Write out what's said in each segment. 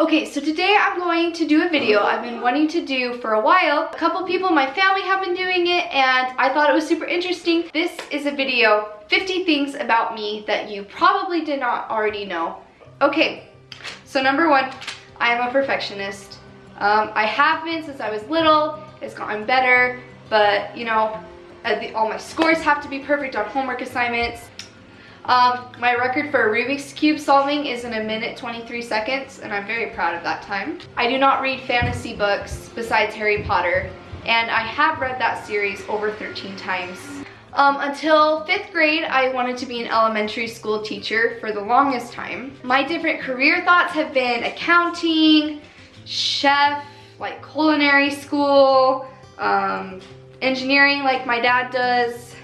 Okay, so today I'm going to do a video I've been wanting to do for a while. A couple people in my family have been doing it and I thought it was super interesting. This is a video, 50 things about me that you probably did not already know. Okay, so number one, I am a perfectionist. Um, I have been since I was little, it's gotten better, but you know, all my scores have to be perfect on homework assignments. Um, my record for Rubik's Cube solving is in a minute 23 seconds, and I'm very proud of that time. I do not read fantasy books besides Harry Potter, and I have read that series over 13 times. Um, until fifth grade, I wanted to be an elementary school teacher for the longest time. My different career thoughts have been accounting, chef, like culinary school, um, engineering like my dad does,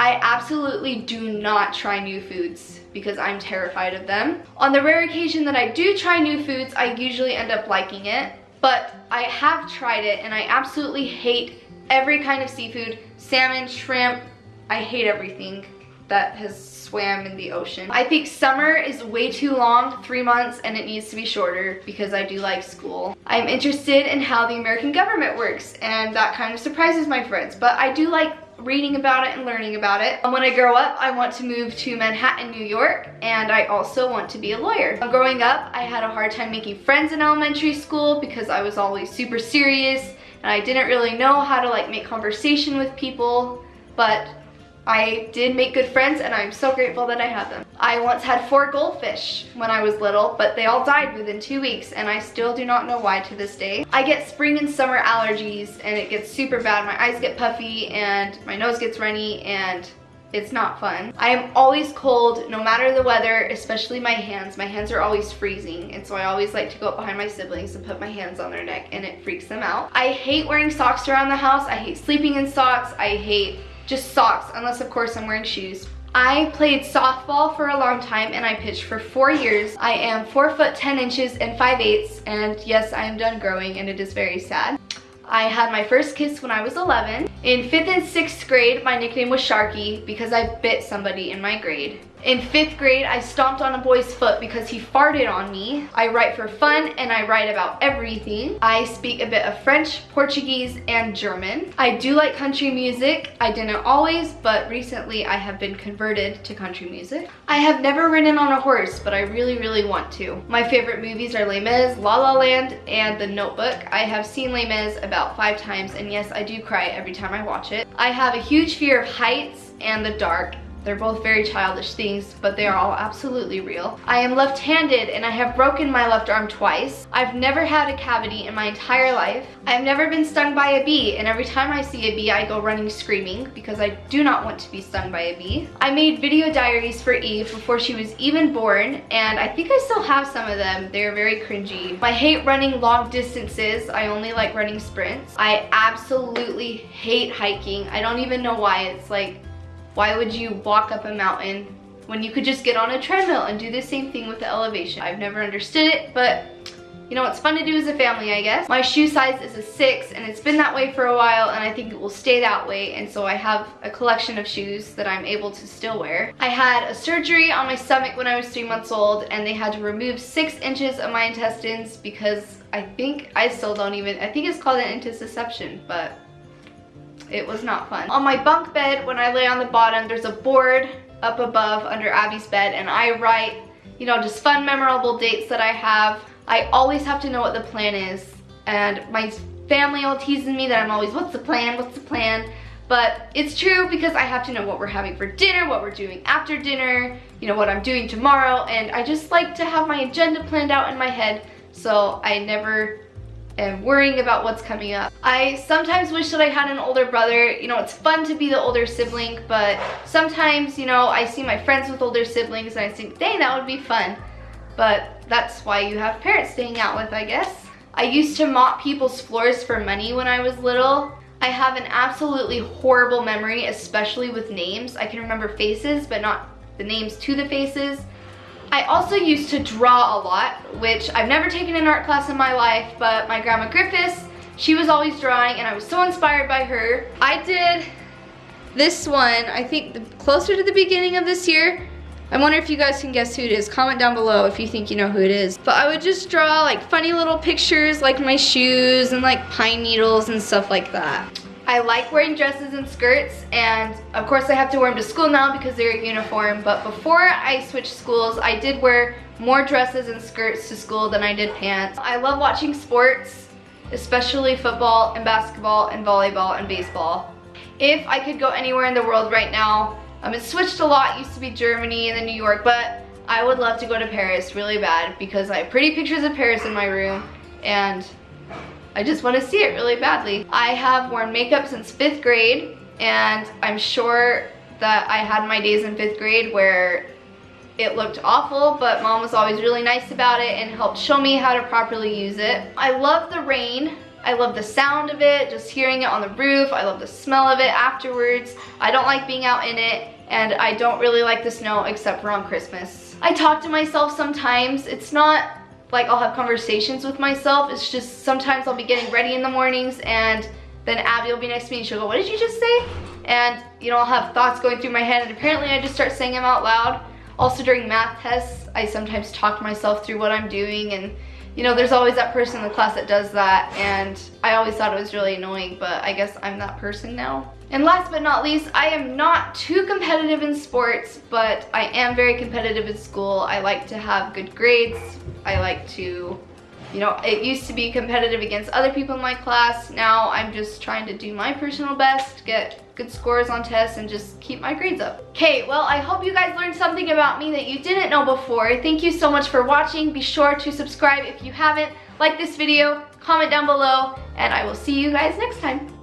I absolutely do not try new foods because I'm terrified of them. On the rare occasion that I do try new foods, I usually end up liking it, but I have tried it and I absolutely hate every kind of seafood, salmon, shrimp, I hate everything that has swam in the ocean. I think summer is way too long, three months, and it needs to be shorter because I do like school. I'm interested in how the American government works, and that kind of surprises my friends, but I do like reading about it and learning about it. And when I grow up, I want to move to Manhattan, New York, and I also want to be a lawyer. Growing up, I had a hard time making friends in elementary school because I was always super serious and I didn't really know how to like make conversation with people, but I did make good friends and I'm so grateful that I have them. I once had four goldfish when I was little, but they all died within two weeks and I still do not know why to this day. I get spring and summer allergies and it gets super bad. My eyes get puffy and my nose gets runny and it's not fun. I am always cold no matter the weather, especially my hands. My hands are always freezing and so I always like to go up behind my siblings and put my hands on their neck and it freaks them out. I hate wearing socks around the house. I hate sleeping in socks. I hate just socks, unless of course I'm wearing shoes. I played softball for a long time and I pitched for four years. I am four foot 10 inches and 5 eighths and yes, I am done growing and it is very sad. I had my first kiss when I was 11. In fifth and sixth grade, my nickname was Sharky because I bit somebody in my grade. In fifth grade, I stomped on a boy's foot because he farted on me. I write for fun and I write about everything. I speak a bit of French, Portuguese, and German. I do like country music. I didn't always, but recently I have been converted to country music. I have never ridden on a horse, but I really, really want to. My favorite movies are Les Mis, La La Land, and The Notebook. I have seen Les Mis about five times, and yes, I do cry every time I watch it. I have a huge fear of heights and the dark, they're both very childish things, but they are all absolutely real. I am left-handed and I have broken my left arm twice. I've never had a cavity in my entire life. I've never been stung by a bee and every time I see a bee I go running screaming because I do not want to be stung by a bee. I made video diaries for Eve before she was even born and I think I still have some of them. They're very cringy. I hate running long distances. I only like running sprints. I absolutely hate hiking. I don't even know why. It's like why would you walk up a mountain when you could just get on a treadmill and do the same thing with the elevation? I've never understood it, but you know, it's fun to do as a family, I guess. My shoe size is a six and it's been that way for a while and I think it will stay that way. And so I have a collection of shoes that I'm able to still wear. I had a surgery on my stomach when I was three months old and they had to remove six inches of my intestines because I think, I still don't even, I think it's called an intussusception, but it was not fun. On my bunk bed, when I lay on the bottom, there's a board up above under Abby's bed and I write, you know, just fun, memorable dates that I have. I always have to know what the plan is. And my family all teasing me that I'm always, what's the plan, what's the plan? But it's true because I have to know what we're having for dinner, what we're doing after dinner, you know, what I'm doing tomorrow. And I just like to have my agenda planned out in my head so I never and worrying about what's coming up. I sometimes wish that I had an older brother. You know, it's fun to be the older sibling, but sometimes, you know, I see my friends with older siblings and I think, dang, that would be fun. But that's why you have parents staying out with, I guess. I used to mop people's floors for money when I was little. I have an absolutely horrible memory, especially with names. I can remember faces, but not the names to the faces. I also used to draw a lot, which I've never taken an art class in my life, but my grandma Griffiths, she was always drawing and I was so inspired by her. I did this one, I think closer to the beginning of this year. I wonder if you guys can guess who it is. Comment down below if you think you know who it is. But I would just draw like funny little pictures like my shoes and like pine needles and stuff like that. I like wearing dresses and skirts and of course I have to wear them to school now because they're a uniform but before I switched schools I did wear more dresses and skirts to school than I did pants. I love watching sports especially football and basketball and volleyball and baseball. If I could go anywhere in the world right now, um, it switched a lot, it used to be Germany and then New York, but I would love to go to Paris really bad because I have pretty pictures of Paris in my room and I just want to see it really badly. I have worn makeup since fifth grade and I'm sure that I had my days in fifth grade where it looked awful, but mom was always really nice about it and helped show me how to properly use it. I love the rain. I love the sound of it, just hearing it on the roof. I love the smell of it afterwards. I don't like being out in it, and I don't really like the snow except for on Christmas. I talk to myself sometimes. It's not like I'll have conversations with myself. It's just sometimes I'll be getting ready in the mornings and then Abby will be next to me and she'll go, what did you just say? And you know, I'll have thoughts going through my head and apparently I just start saying them out loud. Also during math tests, I sometimes talk to myself through what I'm doing and you know, there's always that person in the class that does that and I always thought it was really annoying, but I guess I'm that person now. And last but not least, I am not too competitive in sports, but I am very competitive in school. I like to have good grades. I like to, you know, it used to be competitive against other people in my class. Now I'm just trying to do my personal best, get good scores on tests, and just keep my grades up. Okay, well, I hope you guys learned something about me that you didn't know before. Thank you so much for watching. Be sure to subscribe if you haven't. Like this video, comment down below, and I will see you guys next time.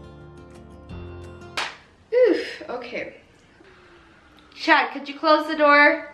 Oof, okay. Chad, could you close the door?